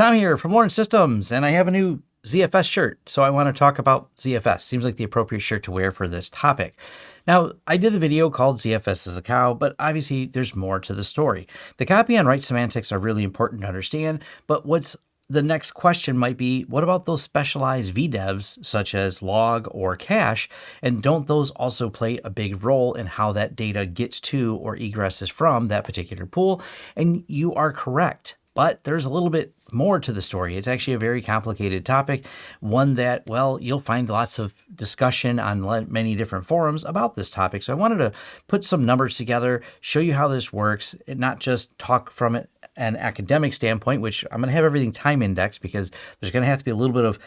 Tom here from Lawrence Systems, and I have a new ZFS shirt, so I want to talk about ZFS. Seems like the appropriate shirt to wear for this topic. Now, I did the video called ZFS is a cow, but obviously there's more to the story. The copy on write semantics are really important to understand, but what's the next question might be, what about those specialized VDEVs such as log or cache? And don't those also play a big role in how that data gets to or egresses from that particular pool? And you are correct. But there's a little bit more to the story. It's actually a very complicated topic, one that, well, you'll find lots of discussion on many different forums about this topic. So I wanted to put some numbers together, show you how this works, and not just talk from an academic standpoint, which I'm going to have everything time indexed because there's going to have to be a little bit of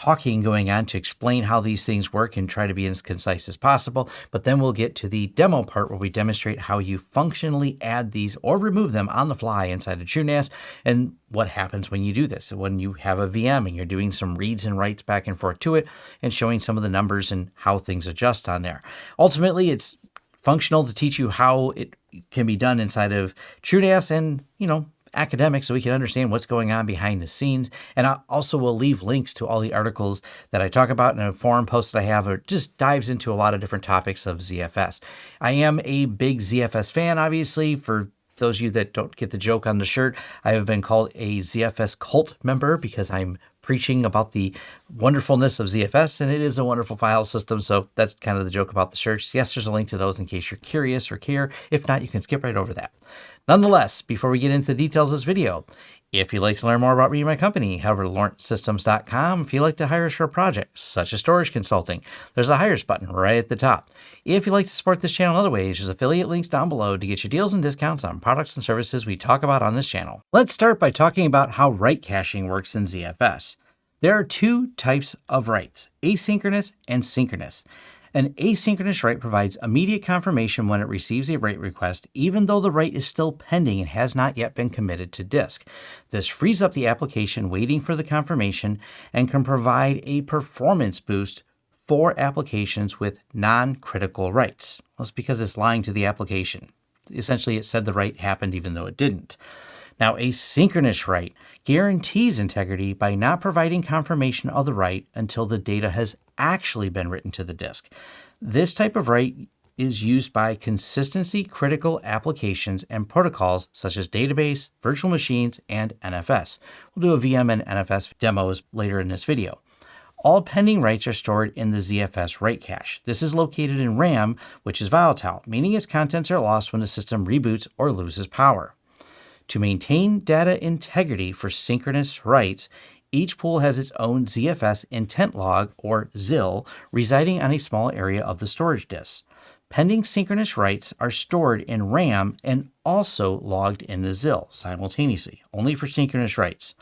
talking going on to explain how these things work and try to be as concise as possible. But then we'll get to the demo part where we demonstrate how you functionally add these or remove them on the fly inside of TrueNAS and what happens when you do this. So when you have a VM and you're doing some reads and writes back and forth to it and showing some of the numbers and how things adjust on there. Ultimately, it's functional to teach you how it can be done inside of TrueNAS and, you know, academic so we can understand what's going on behind the scenes. And I also will leave links to all the articles that I talk about in a forum post that I have or just dives into a lot of different topics of ZFS. I am a big ZFS fan, obviously, for those of you that don't get the joke on the shirt, I have been called a ZFS cult member because I'm preaching about the wonderfulness of ZFS, and it is a wonderful file system. So that's kind of the joke about the shirts. Yes, there's a link to those in case you're curious or care. If not, you can skip right over that. Nonetheless, before we get into the details of this video, if you'd like to learn more about me and my company, head over to lawrencesystems.com. If you'd like to hire us for a project, such as storage consulting, there's a hires button right at the top. If you'd like to support this channel in other ways, there's affiliate links down below to get you deals and discounts on products and services we talk about on this channel. Let's start by talking about how write caching works in ZFS. There are two types of writes, asynchronous and synchronous. An asynchronous write provides immediate confirmation when it receives a write request, even though the write is still pending and has not yet been committed to disk. This frees up the application waiting for the confirmation and can provide a performance boost for applications with non-critical writes. Well, it's because it's lying to the application. Essentially, it said the write happened even though it didn't. Now, a synchronous write guarantees integrity by not providing confirmation of the write until the data has actually been written to the disk. This type of write is used by consistency critical applications and protocols such as database, virtual machines, and NFS. We'll do a VM and NFS demos later in this video. All pending writes are stored in the ZFS write cache. This is located in RAM, which is volatile, meaning its contents are lost when the system reboots or loses power. To maintain data integrity for synchronous writes, each pool has its own ZFS intent log, or ZIL, residing on a small area of the storage disk. Pending synchronous writes are stored in RAM and also logged in the ZIL simultaneously, only for synchronous writes.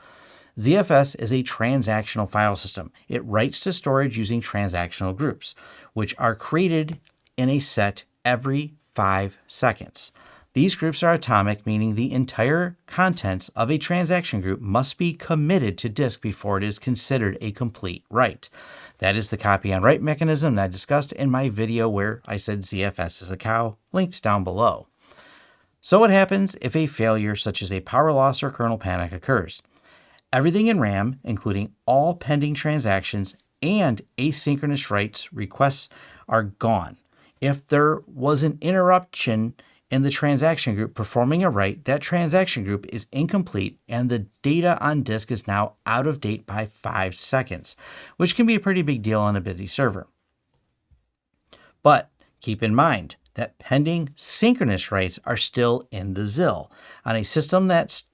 ZFS is a transactional file system. It writes to storage using transactional groups, which are created in a set every five seconds. These groups are atomic, meaning the entire contents of a transaction group must be committed to disk before it is considered a complete write. That is the copy on write mechanism that I discussed in my video where I said ZFS is a cow, linked down below. So what happens if a failure such as a power loss or kernel panic occurs? Everything in RAM, including all pending transactions and asynchronous writes requests are gone. If there was an interruption in the transaction group performing a write, that transaction group is incomplete and the data on disk is now out of date by 5 seconds, which can be a pretty big deal on a busy server. But keep in mind that pending synchronous writes are still in the ZIL. On a system that's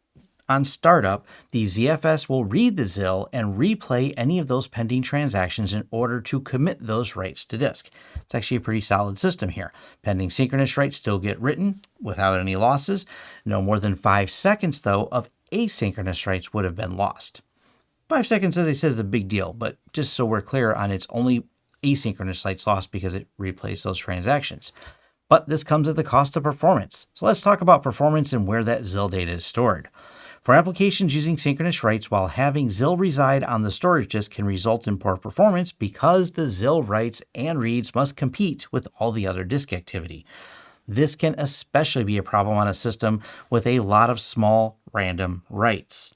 on startup, the ZFS will read the ZIL and replay any of those pending transactions in order to commit those writes to disk. It's actually a pretty solid system here. Pending synchronous writes still get written without any losses. No more than five seconds, though, of asynchronous writes would have been lost. Five seconds, as I said, is a big deal, but just so we're clear on it's only asynchronous writes lost because it replays those transactions. But this comes at the cost of performance. So let's talk about performance and where that ZIL data is stored. For applications using synchronous writes while having ZIL reside on the storage disk can result in poor performance because the ZIL writes and reads must compete with all the other disk activity. This can especially be a problem on a system with a lot of small random writes.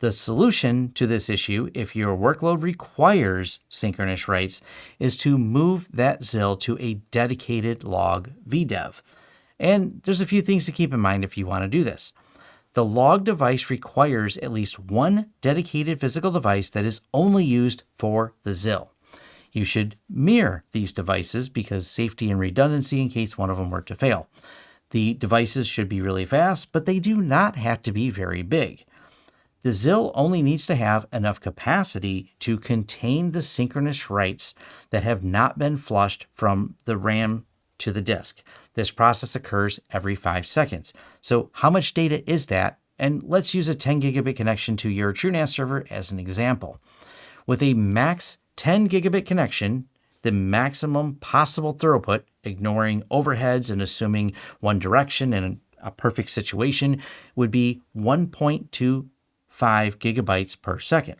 The solution to this issue, if your workload requires synchronous writes, is to move that ZIL to a dedicated log VDEV. And there's a few things to keep in mind if you want to do this. The log device requires at least one dedicated physical device that is only used for the ZIL. You should mirror these devices because safety and redundancy in case one of them were to fail. The devices should be really fast, but they do not have to be very big. The ZIL only needs to have enough capacity to contain the synchronous writes that have not been flushed from the RAM to the disk. This process occurs every five seconds. So how much data is that? And let's use a 10 gigabit connection to your TrueNAS server as an example. With a max 10 gigabit connection, the maximum possible throughput, ignoring overheads and assuming one direction in a perfect situation, would be 1.2 5 gigabytes per second.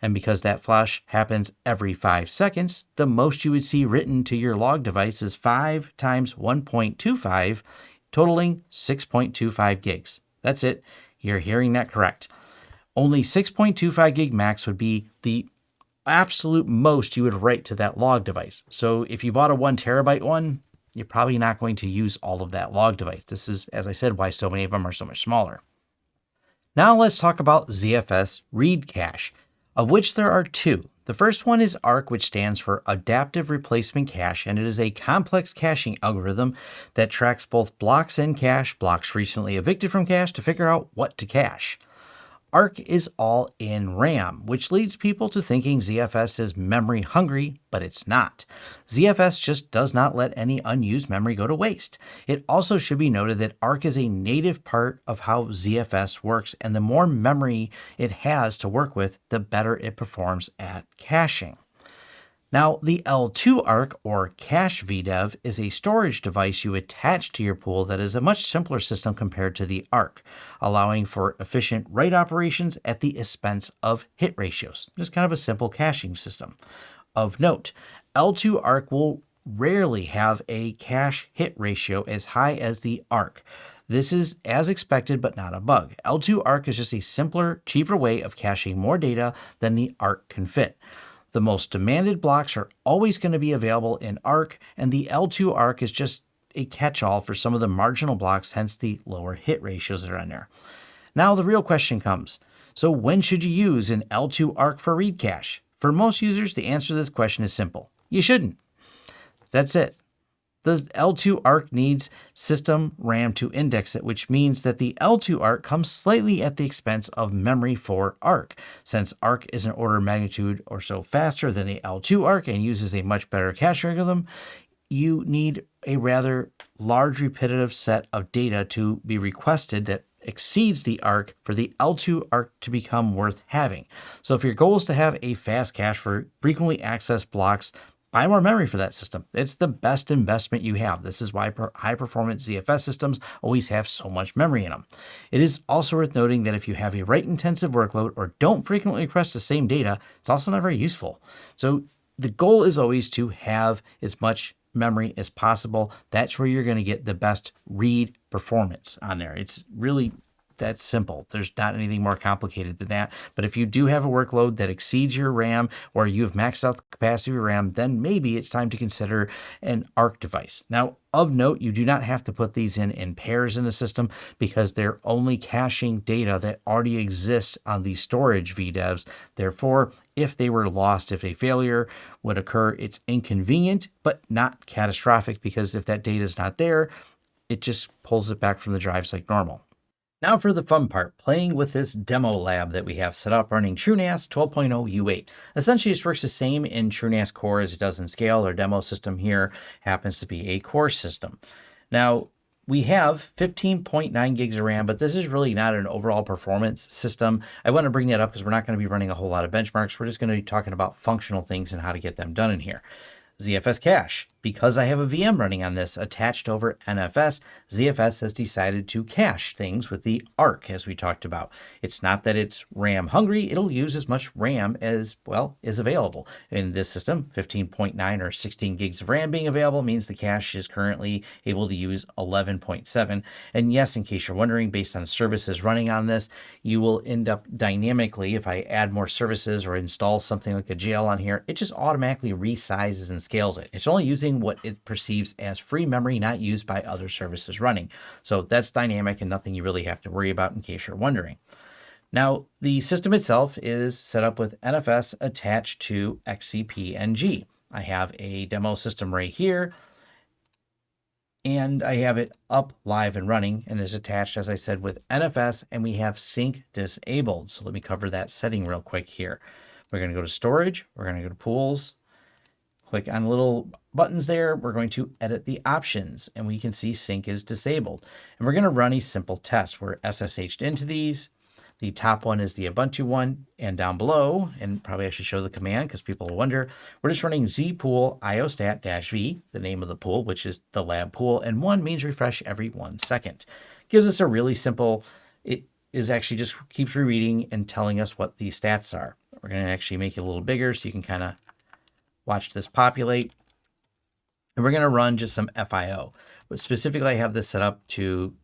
And because that flush happens every 5 seconds, the most you would see written to your log device is 5 times 1.25, totaling 6.25 gigs. That's it. You're hearing that correct. Only 6.25 gig max would be the absolute most you would write to that log device. So if you bought a 1 terabyte one, you're probably not going to use all of that log device. This is, as I said, why so many of them are so much smaller. Now let's talk about ZFS read cache, of which there are two. The first one is ARC, which stands for Adaptive Replacement Cache, and it is a complex caching algorithm that tracks both blocks in cache, blocks recently evicted from cache to figure out what to cache. ARC is all in RAM, which leads people to thinking ZFS is memory hungry, but it's not. ZFS just does not let any unused memory go to waste. It also should be noted that ARC is a native part of how ZFS works, and the more memory it has to work with, the better it performs at caching. Now, the L2 ARC or Cache VDEV is a storage device you attach to your pool that is a much simpler system compared to the ARC, allowing for efficient write operations at the expense of hit ratios. Just kind of a simple caching system. Of note, L2 ARC will rarely have a cache hit ratio as high as the ARC. This is as expected, but not a bug. L2 ARC is just a simpler, cheaper way of caching more data than the ARC can fit. The most demanded blocks are always going to be available in ARC, and the L2 ARC is just a catch-all for some of the marginal blocks, hence the lower hit ratios that are on there. Now the real question comes, so when should you use an L2 ARC for read cache? For most users, the answer to this question is simple. You shouldn't. That's it. The L2 ARC needs system RAM to index it, which means that the L2 ARC comes slightly at the expense of memory for ARC. Since ARC is an order of magnitude or so faster than the L2 ARC and uses a much better cache algorithm, you need a rather large repetitive set of data to be requested that exceeds the ARC for the L2 ARC to become worth having. So if your goal is to have a fast cache for frequently accessed blocks buy more memory for that system. It's the best investment you have. This is why high performance ZFS systems always have so much memory in them. It is also worth noting that if you have a write intensive workload or don't frequently request the same data, it's also not very useful. So the goal is always to have as much memory as possible. That's where you're going to get the best read performance on there. It's really that's simple. There's not anything more complicated than that. But if you do have a workload that exceeds your RAM or you have maxed out the capacity of your RAM, then maybe it's time to consider an ARC device. Now, of note, you do not have to put these in in pairs in the system because they're only caching data that already exists on the storage VDEVs. Therefore, if they were lost, if a failure would occur, it's inconvenient, but not catastrophic because if that data is not there, it just pulls it back from the drives like normal. Now for the fun part, playing with this demo lab that we have set up running TrueNAS 12.0 U8. Essentially, this works the same in TrueNAS Core as it does in Scale. Our demo system here happens to be a core system. Now, we have 15.9 gigs of RAM, but this is really not an overall performance system. I want to bring that up because we're not going to be running a whole lot of benchmarks. We're just going to be talking about functional things and how to get them done in here. ZFS cache. Because I have a VM running on this attached over NFS, ZFS has decided to cache things with the ARC as we talked about. It's not that it's RAM hungry, it'll use as much RAM as, well, is available. In this system, 15.9 or 16 gigs of RAM being available means the cache is currently able to use 11.7. And yes, in case you're wondering, based on services running on this, you will end up dynamically, if I add more services or install something like a jail on here, it just automatically resizes and scales it. It's only using what it perceives as free memory not used by other services running. So that's dynamic and nothing you really have to worry about in case you're wondering. Now, the system itself is set up with NFS attached to XCP-ng. I have a demo system right here, and I have it up, live, and running, and is attached, as I said, with NFS, and we have sync disabled. So let me cover that setting real quick here. We're going to go to storage, we're going to go to pools, click on little buttons there, we're going to edit the options and we can see sync is disabled. And we're going to run a simple test. We're SSH'd into these. The top one is the Ubuntu one and down below, and probably I should show the command because people will wonder, we're just running zpool iostat-v, the name of the pool, which is the lab pool, and one means refresh every one second. Gives us a really simple, it is actually just keeps rereading and telling us what the stats are. We're going to actually make it a little bigger so you can kind of watch this populate. And we're going to run just some FIO. But specifically, I have this set up to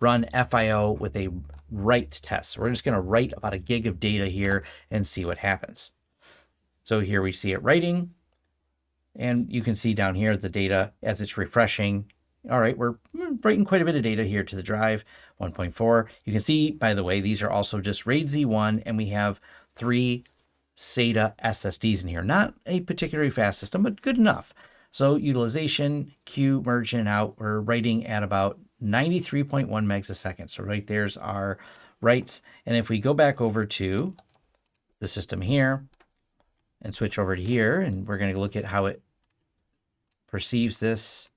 run FIO with a write test. So we're just going to write about a gig of data here and see what happens. So here we see it writing. And you can see down here the data as it's refreshing. All right, we're writing quite a bit of data here to the drive, 1.4. You can see, by the way, these are also just RAID Z1, and we have three SATA SSDs in here. Not a particularly fast system, but good enough. So utilization, Q, merge in out, we're writing at about 93.1 megs a second. So right there's our writes. And if we go back over to the system here and switch over to here, and we're going to look at how it perceives this.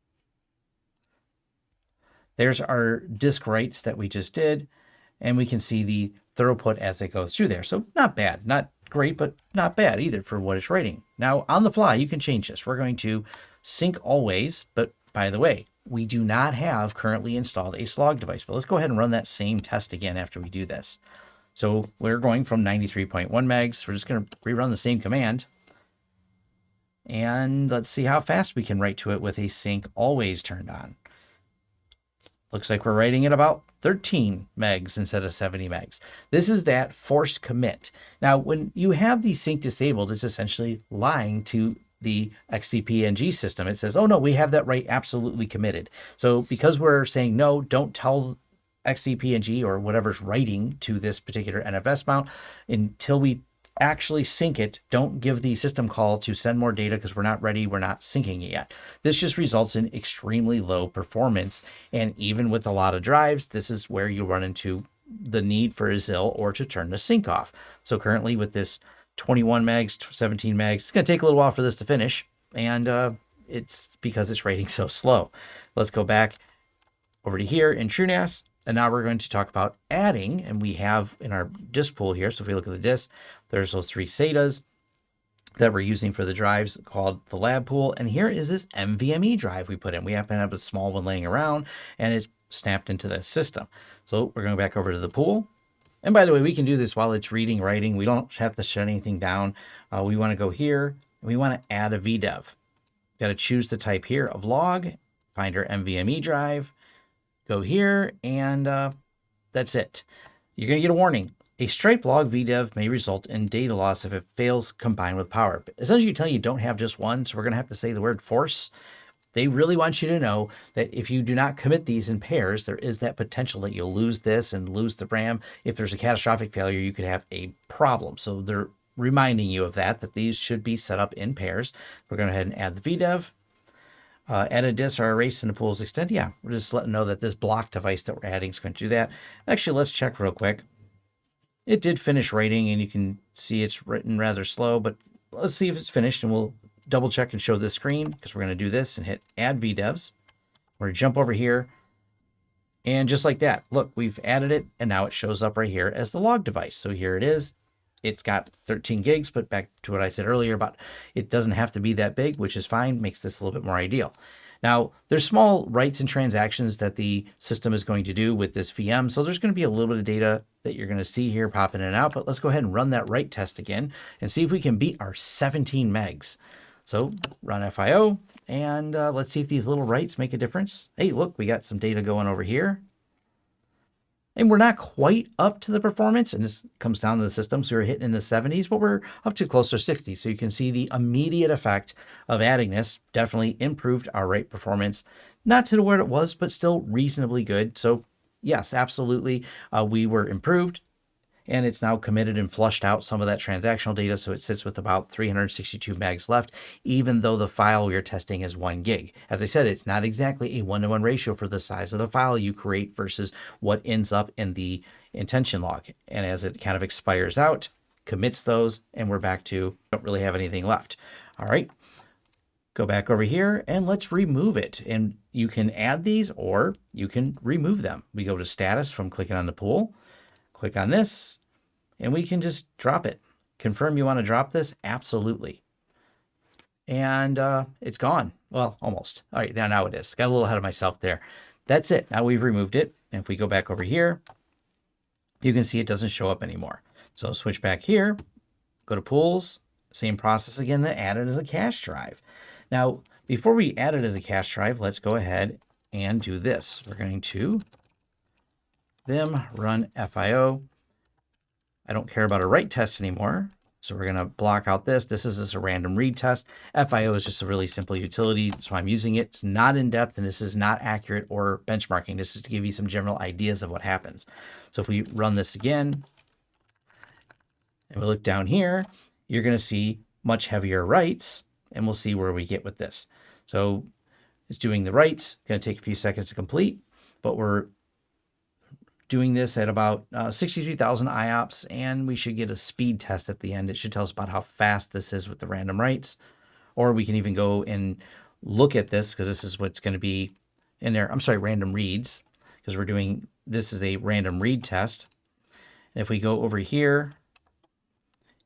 There's our disk writes that we just did, and we can see the throughput as it goes through there. So not bad, not great, but not bad either for what it's rating. Now, on the fly, you can change this. We're going to sync always, but by the way, we do not have currently installed a slog device, but let's go ahead and run that same test again after we do this. So we're going from 93.1 megs. We're just going to rerun the same command. And let's see how fast we can write to it with a sync always turned on. Looks like we're writing at about 13 megs instead of 70 megs. This is that forced commit. Now, when you have the sync disabled, it's essentially lying to the XCP-ng system. It says, oh no, we have that right absolutely committed. So because we're saying, no, don't tell XCP-ng or whatever's writing to this particular NFS mount until we actually sync it. Don't give the system call to send more data because we're not ready. We're not syncing it yet. This just results in extremely low performance. And even with a lot of drives, this is where you run into the need for a ZIL or to turn the sync off. So currently with this 21 megs, 17 megs, it's going to take a little while for this to finish. And uh, it's because it's rating so slow. Let's go back over to here in TrueNAS. And now we're going to talk about adding, and we have in our disk pool here. So if we look at the disk, there's those three SATAs that we're using for the drives called the lab pool. And here is this NVMe drive we put in. We happen to have a small one laying around and it's snapped into the system. So we're going back over to the pool. And by the way, we can do this while it's reading, writing. We don't have to shut anything down. Uh, we want to go here and we want to add a VDEV. Got to choose the type here of log, find our NVMe drive, Go here, and uh, that's it. You're going to get a warning. A stripe log VDEV may result in data loss if it fails combined with power. But essentially, you tell you don't have just one, so we're going to have to say the word force. They really want you to know that if you do not commit these in pairs, there is that potential that you'll lose this and lose the RAM. If there's a catastrophic failure, you could have a problem. So they're reminding you of that, that these should be set up in pairs. We're going to go ahead and add the VDEV. Uh, add a disk or erase in the pools extend. Yeah, we're just letting know that this block device that we're adding is going to do that. Actually, let's check real quick. It did finish writing, and you can see it's written rather slow, but let's see if it's finished, and we'll double check and show this screen because we're going to do this and hit add VDEVs. We're going to jump over here, and just like that, look, we've added it, and now it shows up right here as the log device. So here it is. it's got 13 gigs, but back to what I said earlier about it doesn't have to be that big, which is fine, makes this a little bit more ideal. Now, there's small writes and transactions that the system is going to do with this VM. So there's going to be a little bit of data that you're going to see here popping in and out, but let's go ahead and run that write test again and see if we can beat our 17 megs. So run FIO and uh, let's see if these little writes make a difference. Hey, look, we got some data going over here. And we're not quite up to the performance, and this comes down to the system, so we're hitting in the 70s, but we're up to closer to 60. So you can see the immediate effect of adding this definitely improved our rate performance. Not to the where it was, but still reasonably good. So yes, absolutely, uh, we were improved and it's now committed and flushed out some of that transactional data. So it sits with about 362 megs left, even though the file we are testing is one gig. As I said, it's not exactly a one-to-one -one ratio for the size of the file you create versus what ends up in the intention log. And as it kind of expires out, commits those, and we're back to don't really have anything left. All right, go back over here and let's remove it. And you can add these or you can remove them. We go to status from clicking on the pool. Click on this and we can just drop it. Confirm you want to drop this? Absolutely. And uh, it's gone. Well, almost. All right, now, now it is. Got a little ahead of myself there. That's it. Now we've removed it. And if we go back over here, you can see it doesn't show up anymore. So switch back here, go to pools, same process again, add it as a cache drive. Now, before we add it as a cache drive, let's go ahead and do this. We're going to them run FIO. I don't care about a write test anymore. So we're going to block out this. This is just a random read test. FIO is just a really simple utility. That's why I'm using it. It's not in depth and this is not accurate or benchmarking. This is to give you some general ideas of what happens. So if we run this again and we look down here, you're going to see much heavier writes and we'll see where we get with this. So it's doing the writes, going to take a few seconds to complete, but we're doing this at about uh, 63,000 IOPS, and we should get a speed test at the end. It should tell us about how fast this is with the random writes, or we can even go and look at this because this is what's going to be in there. I'm sorry, random reads, because we're doing, this is a random read test. And if we go over here,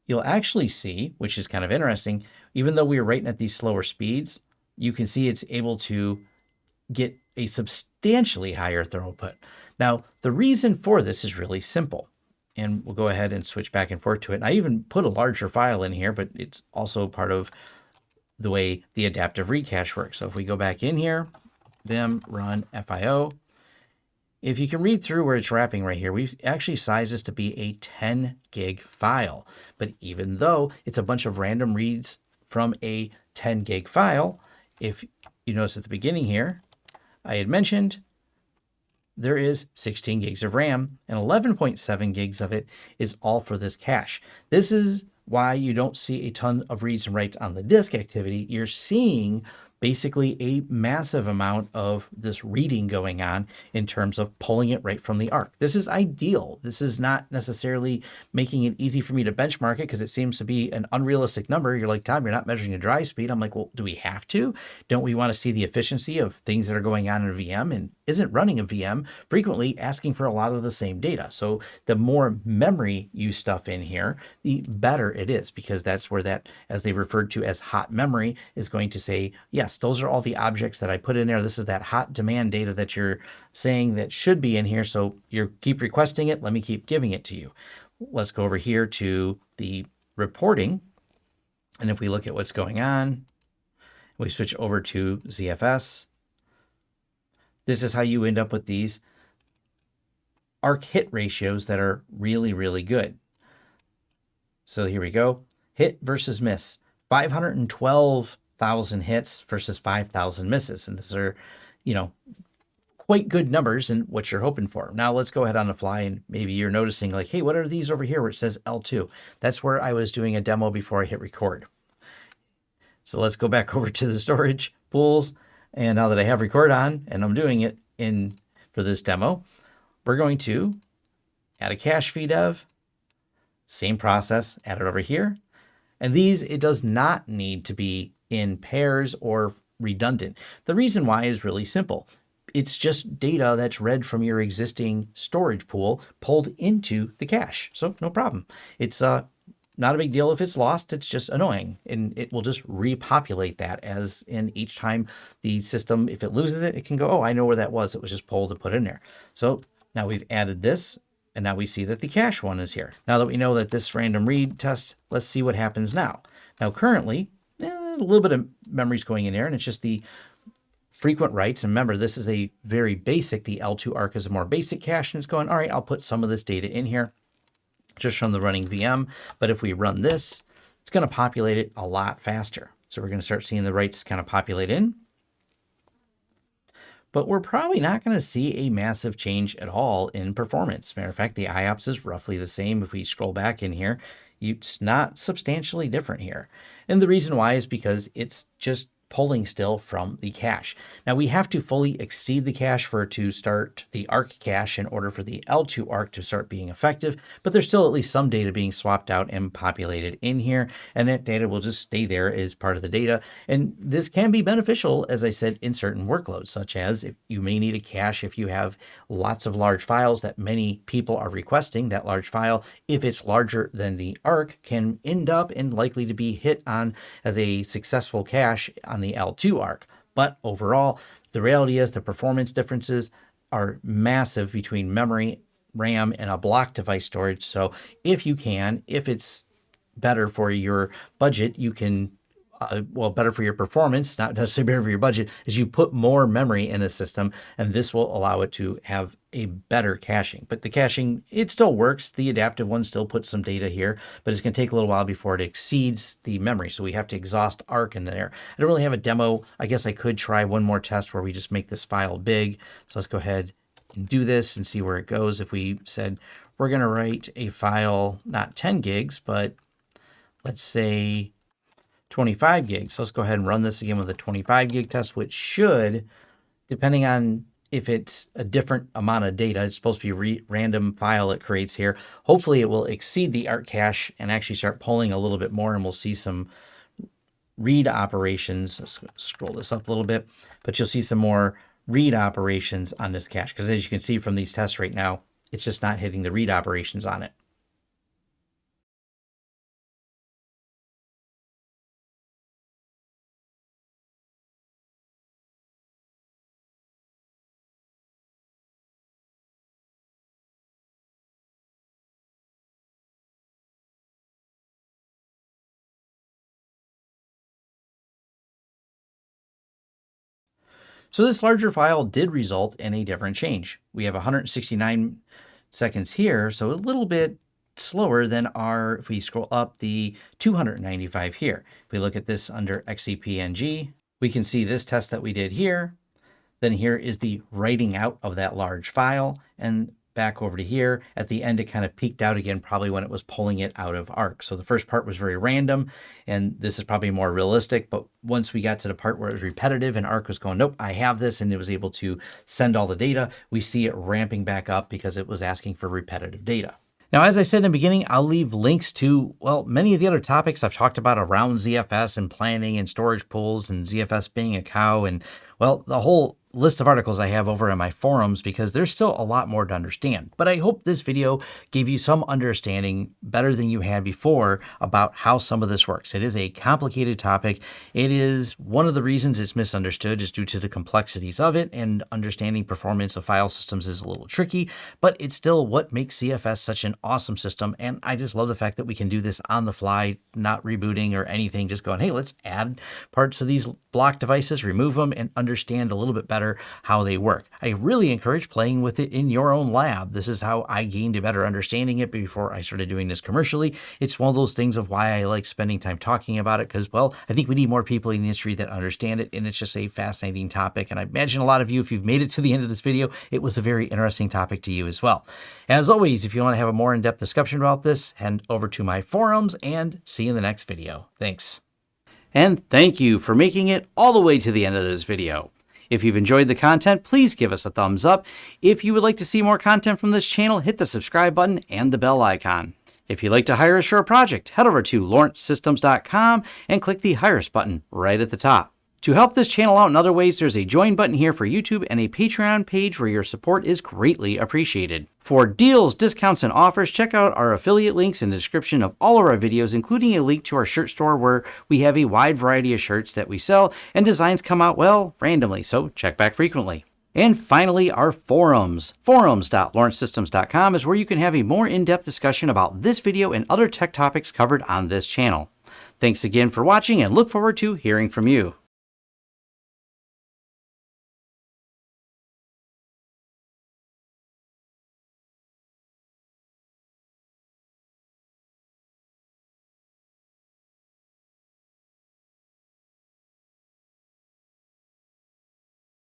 you'll actually see, which is kind of interesting, even though we are writing at these slower speeds, you can see it's able to get a substantially higher throughput. Now, the reason for this is really simple. And we'll go ahead and switch back and forth to it. And I even put a larger file in here, but it's also part of the way the adaptive recache cache works. So if we go back in here, vim run FIO, if you can read through where it's wrapping right here, we've actually sized this to be a 10 gig file. But even though it's a bunch of random reads from a 10 gig file, if you notice at the beginning here, I had mentioned there is 16 gigs of RAM and 11.7 gigs of it is all for this cache. This is why you don't see a ton of reads and writes on the disk activity. You're seeing basically a massive amount of this reading going on in terms of pulling it right from the ARC. This is ideal. This is not necessarily making it easy for me to benchmark it because it seems to be an unrealistic number. You're like, Tom, you're not measuring a drive speed. I'm like, well, do we have to? Don't we want to see the efficiency of things that are going on in a VM and isn't running a VM, frequently asking for a lot of the same data. So the more memory you stuff in here, the better it is because that's where that, as they referred to as hot memory, is going to say, yes, those are all the objects that I put in there. This is that hot demand data that you're saying that should be in here. So you keep requesting it. Let me keep giving it to you. Let's go over here to the reporting. And if we look at what's going on, we switch over to ZFS. This is how you end up with these ARC hit ratios that are really, really good. So here we go. Hit versus miss. 512 thousand hits versus 5,000 misses. And these are, you know, quite good numbers and what you're hoping for. Now let's go ahead on the fly and maybe you're noticing like, hey, what are these over here where it says L2? That's where I was doing a demo before I hit record. So let's go back over to the storage pools. And now that I have record on and I'm doing it in for this demo, we're going to add a cache feed of, same process, add it over here. And these, it does not need to be in pairs or redundant. The reason why is really simple. It's just data that's read from your existing storage pool pulled into the cache. So no problem. It's uh, not a big deal if it's lost. It's just annoying. And it will just repopulate that as in each time the system, if it loses it, it can go, oh, I know where that was. It was just pulled and put in there. So now we've added this and now we see that the cache one is here. Now that we know that this random read test, let's see what happens now. Now currently, eh, a little bit of memory is going in there and it's just the frequent writes. And remember, this is a very basic, the L2 ARC is a more basic cache and it's going, all right, I'll put some of this data in here just from the running VM. But if we run this, it's going to populate it a lot faster. So we're going to start seeing the writes kind of populate in but we're probably not going to see a massive change at all in performance. Matter of fact, the IOPS is roughly the same. If we scroll back in here, it's not substantially different here. And the reason why is because it's just pulling still from the cache. Now we have to fully exceed the cache for to start the ARC cache in order for the L2 ARC to start being effective, but there's still at least some data being swapped out and populated in here, and that data will just stay there as part of the data. And this can be beneficial, as I said, in certain workloads, such as if you may need a cache if you have lots of large files that many people are requesting, that large file, if it's larger than the ARC, can end up and likely to be hit on as a successful cache on the L2 arc. But overall, the reality is the performance differences are massive between memory, RAM, and a block device storage. So if you can, if it's better for your budget, you can uh, well, better for your performance, not necessarily better for your budget, is you put more memory in a system, and this will allow it to have a better caching. But the caching, it still works. The adaptive one still puts some data here, but it's going to take a little while before it exceeds the memory. So we have to exhaust ARC in there. I don't really have a demo. I guess I could try one more test where we just make this file big. So let's go ahead and do this and see where it goes. If we said we're going to write a file, not 10 gigs, but let's say 25 gigs. So let's go ahead and run this again with a 25 gig test, which should, depending on if it's a different amount of data, it's supposed to be a random file it creates here. Hopefully it will exceed the ARC cache and actually start pulling a little bit more and we'll see some read operations. Let's scroll this up a little bit, but you'll see some more read operations on this cache because as you can see from these tests right now, it's just not hitting the read operations on it. So this larger file did result in a different change. We have 169 seconds here, so a little bit slower than our, if we scroll up, the 295 here. If we look at this under XCP-ng, we can see this test that we did here. Then here is the writing out of that large file. And back over to here. At the end, it kind of peaked out again, probably when it was pulling it out of ARC. So the first part was very random, and this is probably more realistic. But once we got to the part where it was repetitive and ARC was going, nope, I have this, and it was able to send all the data, we see it ramping back up because it was asking for repetitive data. Now, as I said in the beginning, I'll leave links to, well, many of the other topics I've talked about around ZFS and planning and storage pools and ZFS being a cow and, well, the whole list of articles I have over in my forums because there's still a lot more to understand. But I hope this video gave you some understanding better than you had before about how some of this works. It is a complicated topic. It is one of the reasons it's misunderstood is due to the complexities of it and understanding performance of file systems is a little tricky, but it's still what makes ZFS such an awesome system. And I just love the fact that we can do this on the fly, not rebooting or anything, just going, hey, let's add parts of these block devices, remove them, and understand a little bit better better how they work. I really encourage playing with it in your own lab. This is how I gained a better understanding it before I started doing this commercially. It's one of those things of why I like spending time talking about it because, well, I think we need more people in the industry that understand it, and it's just a fascinating topic. And I imagine a lot of you, if you've made it to the end of this video, it was a very interesting topic to you as well. As always, if you want to have a more in-depth discussion about this, head over to my forums and see you in the next video. Thanks. And thank you for making it all the way to the end of this video. If you've enjoyed the content, please give us a thumbs up. If you would like to see more content from this channel, hit the subscribe button and the bell icon. If you'd like to hire a project, head over to lawrencesystems.com and click the Hire Us button right at the top. To help this channel out in other ways, there's a join button here for YouTube and a Patreon page where your support is greatly appreciated. For deals, discounts, and offers, check out our affiliate links in the description of all of our videos, including a link to our shirt store where we have a wide variety of shirts that we sell and designs come out, well, randomly, so check back frequently. And finally, our forums. Forums.lawrencesystems.com is where you can have a more in-depth discussion about this video and other tech topics covered on this channel. Thanks again for watching and look forward to hearing from you.